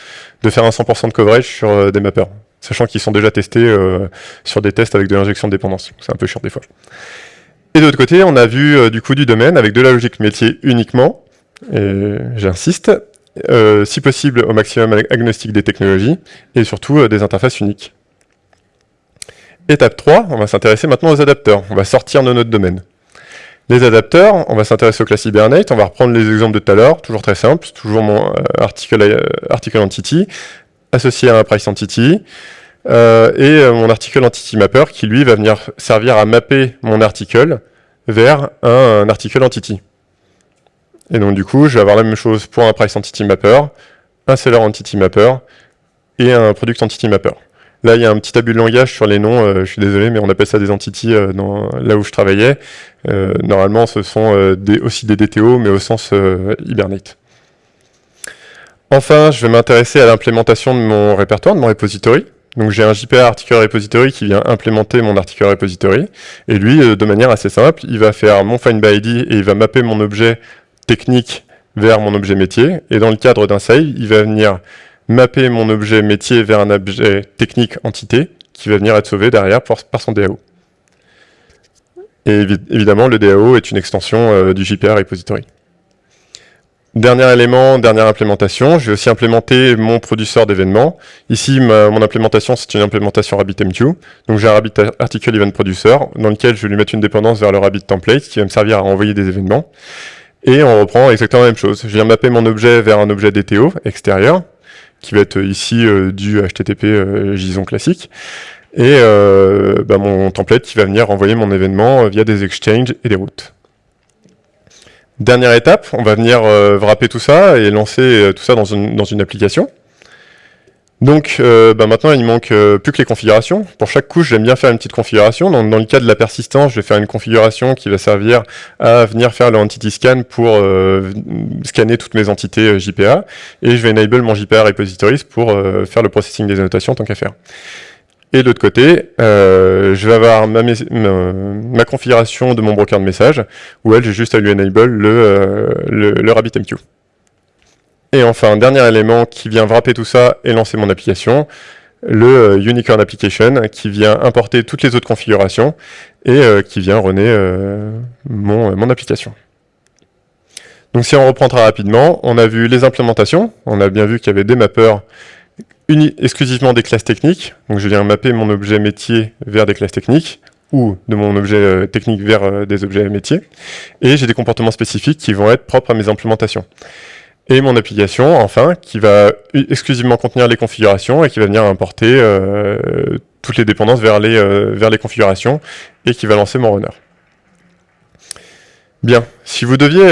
de faire un 100% de coverage sur des mappers, sachant qu'ils sont déjà testés sur des tests avec de l'injection de dépendance. C'est un peu chiant des fois. Et de l'autre côté, on a vu euh, du coup du domaine avec de la logique métier uniquement, et j'insiste, euh, si possible au maximum agnostique des technologies, et surtout euh, des interfaces uniques. Étape 3, on va s'intéresser maintenant aux adapteurs. On va sortir de notre domaine. Les adapteurs, on va s'intéresser au class Hibernate, on va reprendre les exemples de tout à l'heure, toujours très simple, toujours mon article, article entity, associé à un price entity, et euh, mon article entity mapper qui lui va venir servir à mapper mon article vers un, article entity. Et donc du coup, je vais avoir la même chose pour un price entity mapper, un seller entity mapper et un product entity mapper. Là, il y a un petit abus de langage sur les noms, euh, je suis désolé, mais on appelle ça des entities là où je travaillais. normalement, ce sont des, aussi des DTO, mais au sens Hibernate. Enfin, je vais m'intéresser à l'implémentation de mon répertoire, de mon repository. Donc j'ai un JPA article repository qui vient implémenter mon article repository. Et lui, euh, de manière assez simple, il va faire mon find by ID et il va mapper mon objet technique vers mon objet métier. Et dans le cadre d'un save, il va venir mapper mon objet métier vers un objet technique entité qui va venir être sauvé derrière par son DAO. Et évidemment, le DAO est une extension euh, du JPA repository. Dernier élément, dernière implémentation, je vais aussi implémenter mon producteur d'événements. Ici, mon implémentation, c'est une implémentation RabbitMQ. Donc j'ai un Rabbit Article Event Producer, dans lequel je vais lui mettre une dépendance vers le Rabbit Template, qui va me servir à envoyer des événements. Et on reprend exactement la même chose. Je viens mapper mon objet vers un objet DTO extérieur, qui va être ici euh, du HTTP euh, JSON classique. Et euh, bah, mon template qui va venir envoyer mon événement via des exchanges et des routes. Dernière étape, on va venir euh, wrapper tout ça et lancer euh, tout ça dans une, application. Donc euh, bah maintenant, il manque plus que les configurations. Pour chaque couche, j'aime bien faire une petite configuration. Dans, dans, le cas de la persistance, je vais faire une configuration qui va servir à venir faire le entity scan pour scanner toutes mes entités JPA. Et je vais enable mon JPA repositories pour faire le processing des annotations tant qu'à faire. Et de l'autre côté, euh, je vais avoir ma, configuration de mon broker de message, où elle, j'ai juste à lui enable le, euh, RabbitMQ. Et enfin, dernier élément qui vient wrapper tout ça et lancer mon application, le euh, Unicorn Application, qui vient importer toutes les autres configurations et qui vient runner mon, mon application. Donc si on reprend très rapidement, on a vu les implémentations, on a bien vu qu'il y avait des mappers exclusivement des classes techniques. Donc je viens mapper mon objet métier vers des classes techniques ou de mon objet euh, technique vers euh, des objets métiers. Et j'ai des comportements spécifiques qui vont être propres à mes implémentations. Et mon application, enfin, qui va exclusivement contenir les configurations et qui va venir importer euh, toutes les dépendances vers les, vers les configurations et qui va lancer mon runner. Bien, si vous deviez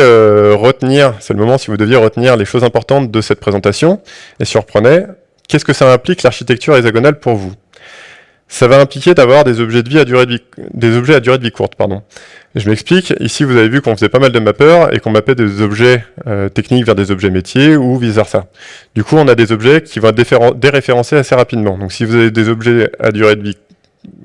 retenir, c'est le moment, si vous deviez retenir les choses importantes de cette présentation, et reprenait, qu'est-ce que ça implique l'architecture hexagonale pour vous? Ça va impliquer d'avoir des objets de vie à durée de vie, des objets à durée de vie courte, pardon. Je m'explique. Ici, vous avez vu qu'on faisait pas mal de mappeurs et qu'on mappait des objets euh, techniques vers des objets métiers ou vice versa. Du coup, on a des objets qui vont être déréférencés assez rapidement. Donc, si vous avez des objets à durée de vie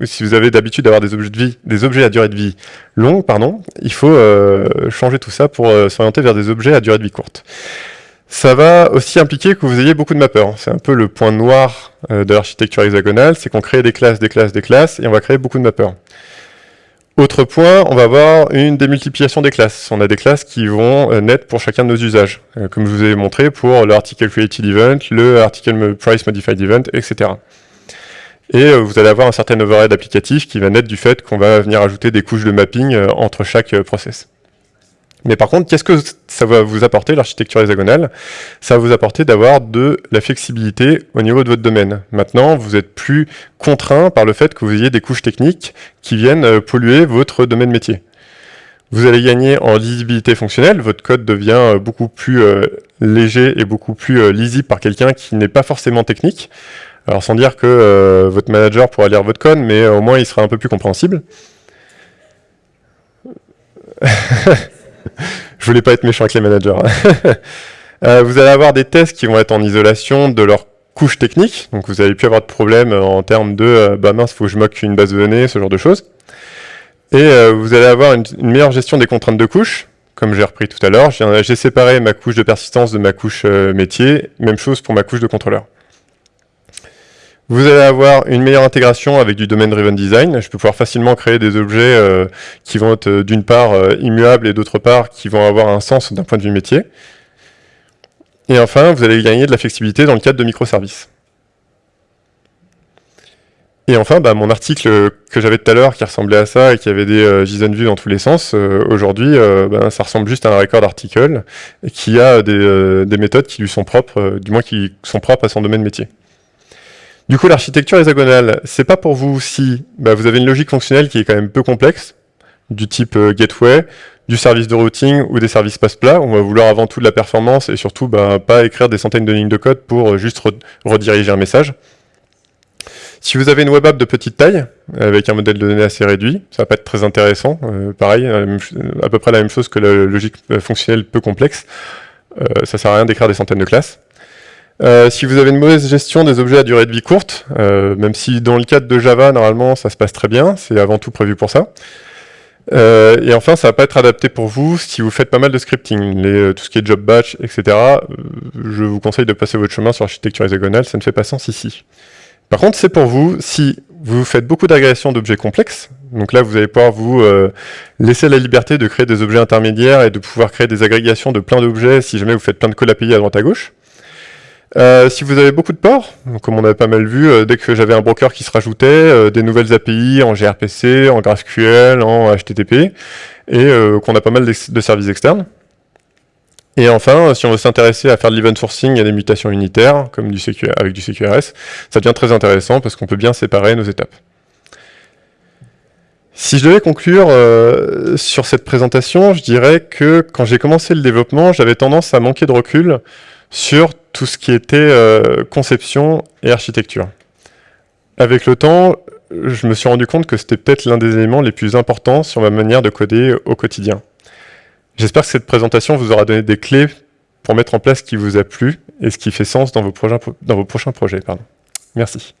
si vous avez d'habitude d'avoir des objets de vie, des objets à durée de vie longue, pardon, il faut euh, changer tout ça pour euh, s'orienter vers des objets à durée de vie courte. Ça va aussi impliquer que vous ayez beaucoup de mappeurs. C'est un peu le point noir euh, de l'architecture hexagonale, c'est qu'on crée des classes, des classes, des classes, et on va créer beaucoup de mappeurs. Autre point, on va avoir une démultiplication des classes. On a des classes qui vont naître pour chacun de nos usages, comme je vous ai montré pour le article created event, le article price modified event, etc. Et euh, vous allez avoir un certain overhead applicatif qui va naître du fait qu'on va venir ajouter des couches de mapping euh, entre chaque euh, process. Mais par contre, qu'est-ce que ça va vous apporter, l'architecture hexagonale? Ça va vous apporter d'avoir de la flexibilité au niveau de votre domaine. Maintenant, vous êtes plus contraint par le fait que vous ayez des couches techniques qui viennent polluer votre domaine métier. Vous allez gagner en lisibilité fonctionnelle, votre code devient beaucoup plus léger et beaucoup plus lisible par quelqu'un qui n'est pas forcément technique. Alors sans dire que euh, votre manager pourra lire votre code, mais au moins il sera un peu plus compréhensible. Je voulais pas être méchant avec les managers. Euh, vous allez avoir des tests qui vont être en isolation de leur couche technique, donc vous n'allez plus avoir de problème en termes de euh, bah mince, faut que je moque une base de données, ce genre de choses. Et vous allez avoir une, une, meilleure gestion des contraintes de couche, comme j'ai repris tout à l'heure. J'ai séparé ma couche de persistance de ma couche métier, même chose pour ma couche de contrôleur. Vous allez avoir une meilleure intégration avec du domaine driven design. Je peux pouvoir facilement créer des objets euh, qui vont être euh, d'une part euh, immuables et d'autre part qui vont avoir un sens d'un point de vue métier. Et enfin, vous allez gagner de la flexibilité dans le cadre de microservices. Et enfin, bah, mon article que j'avais tout à l'heure qui ressemblait à ça et qui avait des JSON views dans tous les sens, aujourd'hui, bah, ça ressemble juste à un record d'article qui a des, méthodes qui lui sont propres, du moins qui sont propres à son domaine métier. Du coup, l'architecture hexagonale, c'est pas pour vous si bah, vous avez une logique fonctionnelle qui est quand même peu complexe, du type euh, gateway, du service de routing ou des services passe-plat. On va vouloir avant tout de la performance et surtout bah, pas écrire des centaines de lignes de code pour euh, juste rediriger un message. Si vous avez une web app de petite taille, avec un modèle de données assez réduit, ça va pas être très intéressant. Euh, pareil, à peu près la même chose que la logique fonctionnelle peu complexe. Ça sert à rien d'écrire des centaines de classes. Euh, si vous avez une mauvaise gestion des objets à durée de vie courte, euh, même si dans le cadre de Java, normalement, ça se passe très bien, c'est avant tout prévu pour ça. Euh, et enfin, ça va pas être adapté pour vous si vous faites pas mal de scripting, tout ce qui est job batch, etc. je vous conseille de passer votre chemin sur l'architecture hexagonale, ça ne fait pas sens ici. Par contre, c'est pour vous si vous faites beaucoup d'agrégation d'objets complexes, donc là, vous allez pouvoir vous laisser la liberté de créer des objets intermédiaires et de pouvoir créer des agrégations de plein d'objets si jamais vous faites plein de calls API à droite à gauche. Euh, si vous avez beaucoup de ports, comme on avait pas mal vu, euh, dès que j'avais un broker qui se rajoutait, euh, des nouvelles API en gRPC, en GraphQL, en HTTP, et qu'on a pas mal de services externes. Et enfin, si on veut s'intéresser à faire de l'event sourcing et des mutations unitaires, comme du avec du CQRS, ça devient très intéressant parce qu'on peut bien séparer nos étapes. Si je devais conclure sur cette présentation, je dirais que quand j'ai commencé le développement, j'avais tendance à manquer de recul sur tout ce qui était euh, conception et architecture. Avec le temps, je me suis rendu compte que c'était peut-être l'un des éléments les plus importants sur ma manière de coder au quotidien. J'espère que cette présentation vous aura donné des clés pour mettre en place ce qui vous a plu et ce qui fait sens dans vos, dans vos prochains projets. Pardon. Merci.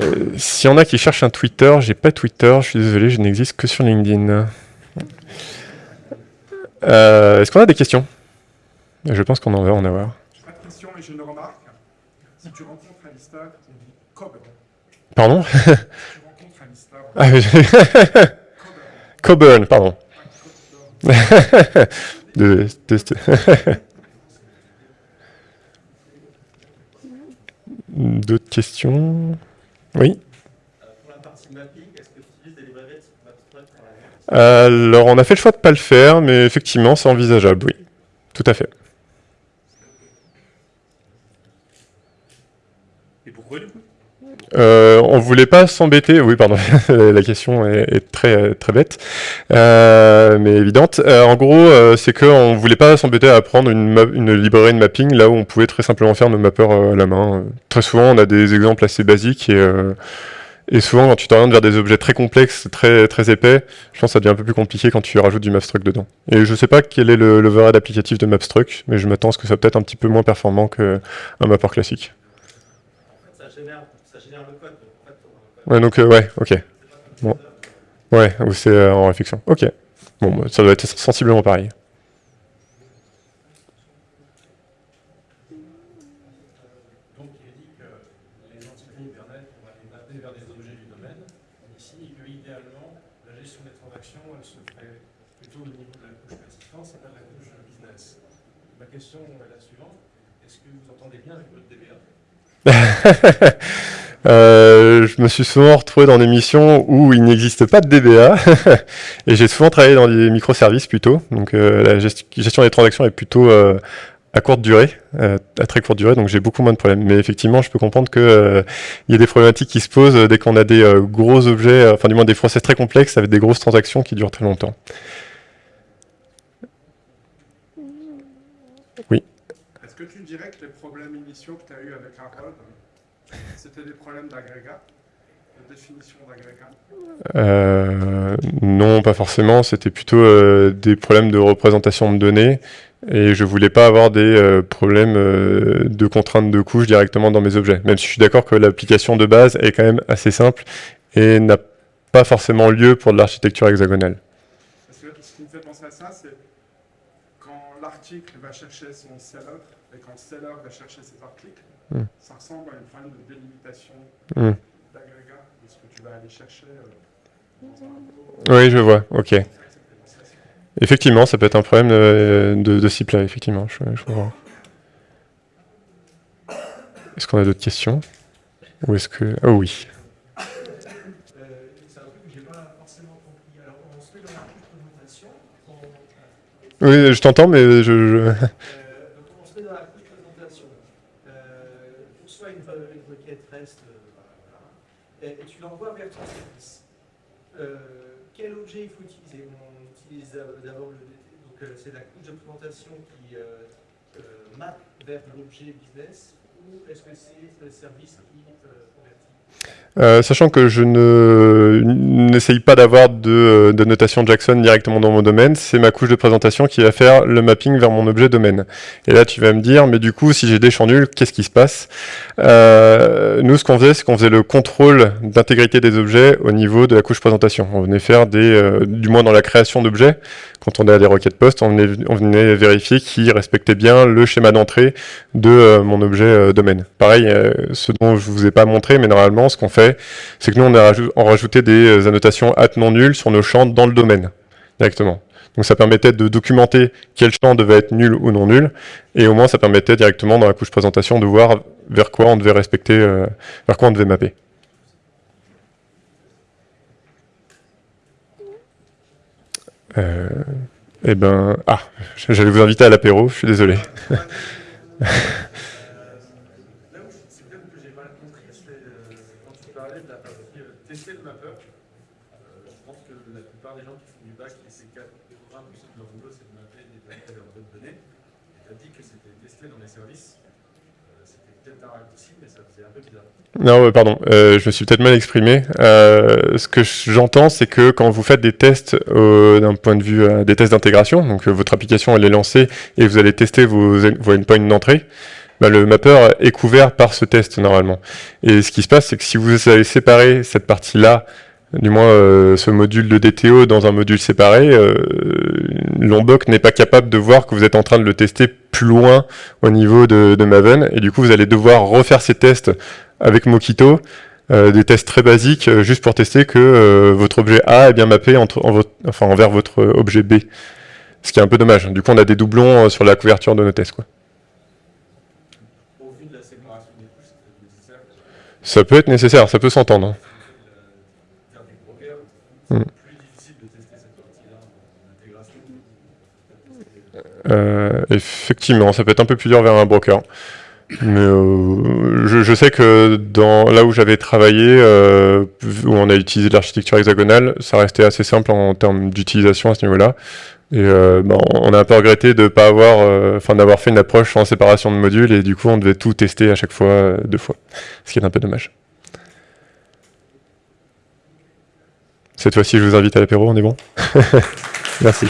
Euh, S'il y en a qui cherchent un Twitter, j'ai pas Twitter, je suis désolé, je n'existe que sur LinkedIn. Euh, Est-ce qu'on a des questions? Je pense qu'on en va en avoir. J'ai pas de questions, mais j'ai une remarque. Si tu rencontres Alista, tu dis Coburn. Pardon? Tu rencontres Alista. Ah, Coburn, pardon. de, de, D'autres questions? Oui. Pour la partie mapping, est-ce que tu utilises des librairies Alors, on a fait le choix de ne pas le faire, mais effectivement, c'est envisageable, oui. Tout à fait. Et pourquoi, du coup Euh, on voulait pas s'embêter, oui pardon, la question est, très très bête, euh, mais évidente. Euh, en gros, euh, c'est qu'on voulait pas s'embêter à prendre une, une, librairie de mapping là où on pouvait très simplement faire nos mappeurs à la main. Très souvent, on a des exemples assez basiques et, et souvent quand tu t'orientes vers des objets très complexes, très très épais, je pense que ça devient un peu plus compliqué quand tu rajoutes du Mapstruct dedans. Et je sais pas quel est le applicatif de Mapstruct, mais je m'attends à ce que ça soit peut-être un petit peu moins performant qu'un mapper classique. Ouais, donc, euh, ouais, ok. Bon. Ouais, ou c'est euh, en réflexion. Ok. Bon, bah, ça doit être sensiblement pareil. Donc, il est dit que les entités Internet, on va les mapper vers des objets du domaine. Ici, que idéalement, la gestion des transactions, elle se fait plutôt au niveau de la couche persistance et pas de la couche business. Ma question est la suivante. Est-ce que vous entendez bien avec votre DBA Euh, je me suis souvent retrouvé dans des missions où il n'existe pas de DBA et j'ai souvent travaillé dans des microservices plutôt. Donc euh, la gestion des transactions est plutôt euh, à courte durée, à très courte durée, donc j'ai beaucoup moins de problèmes. Mais effectivement, je peux comprendre que il y a des problématiques qui se posent dès qu'on a des gros objets, enfin du moins des process très complexes avec des grosses transactions qui durent très longtemps. Oui. Est-ce que tu dirais que les problèmes initiaux que tu as eu avec Harold c'était des problèmes d'agrégat, de définition d'agrégat euh, Non, pas forcément. C'était plutôt euh, des problèmes de représentation de données. Et je voulais pas avoir des euh, problèmes de contraintes de couche directement dans mes objets. Même si je suis d'accord que l'application de base est quand même assez simple et n'a pas forcément lieu pour de l'architecture hexagonale. ce qui me fait penser à ça, c'est quand l'article va chercher son seller et quand le seller va chercher ses articles, hmm. ça ressemble à une fin de délimitation hmm. d'agrégat de ce que tu vas aller chercher euh, dans un Oui, je vois, ok. Effectivement, ça peut être un problème de, de, de là, effectivement, je, je vois. Est-ce qu'on a d'autres questions? Ou est-ce que... Oh oui. Oui, je t'entends, mais je... je... il faut utiliser On utilise d'abord donc c'est la couche d'implémentation qui euh, map vers l'objet business ou est-ce que c'est le service qui euh, sachant que je n'essaye pas d'avoir de, de, notation Jackson directement dans mon domaine, c'est ma couche de présentation qui va faire le mapping vers mon objet domaine. Et là, tu vas me dire, mais du coup, si j'ai des champs nuls, qu'est-ce qui se passe? Euh, Nous, ce qu'on faisait, c'est qu'on faisait le contrôle d'intégrité des objets au niveau de la couche présentation. On venait faire des, euh, du moins dans la création d'objets, quand on a des requêtes post, on venait, on venait vérifier qu'ils respectaient bien le schéma d'entrée de euh, mon objet euh, domaine. Pareil, euh, ce dont je vous ai pas montré, mais normalement, ce qu'on fait, c'est que nous, on a rajouté des annotations at non nul sur nos champs dans le domaine, directement. Donc ça permettait de documenter quel champ devait être nul ou non nul, et au moins ça permettait directement dans la couche présentation de voir vers quoi on devait respecter, vers quoi on devait mapper. Euh, eh ben, ah, j'allais vous inviter à l'apéro, je suis désolé. c'est bien que j'ai mal compris, quand tu parlais de la partie tester le mapper, je pense que la plupart des gens qui font du bac et ces quatre programmes, leur boulot, c'est de mapper des paquets de données. Et tu as dit que c'était testé dans les services. C'était peut-être un raccourci, mais ça faisait un peu bizarre. Non, pardon, euh, je me suis peut-être mal exprimé. Euh, ce que j'entends, c'est que quand vous faites des tests euh, d'un point de vue des tests d'intégration, donc votre application elle est lancée et vous allez tester vos, vos endpoints d'entrée, bah, le mapper est couvert par ce test normalement. Et ce qui se passe, c'est que si vous avez séparé cette partie-là, du moins ce module de DTO dans un module séparé, Lombok n'est pas capable de voir que vous êtes en train de le tester plus loin au niveau de, de Maven, et du coup vous allez devoir refaire ces tests avec Mockito, euh, des tests très basiques, euh, juste pour tester que euh, votre objet A est bien mappé entre, en votre, enfin, envers votre objet B. Ce qui est un peu dommage. Du coup, on a des doublons sur la couverture de nos tests. Quoi. Ça peut être nécessaire, ça peut s'entendre. Hmm. effectivement, ça peut être un peu plus dur vers un broker. Mais euh, je, sais que dans là où j'avais travaillé, euh, où on a utilisé l'architecture hexagonale, ça restait assez simple en, termes d'utilisation à ce niveau-là. Et euh, ben, on a un peu regretté de pas avoir, euh, enfin d'avoir fait une approche en séparation de modules et du coup on devait tout tester à chaque fois euh, deux fois, ce qui est un peu dommage. Cette fois-ci, je vous invite à l'apéro, on est bon Merci.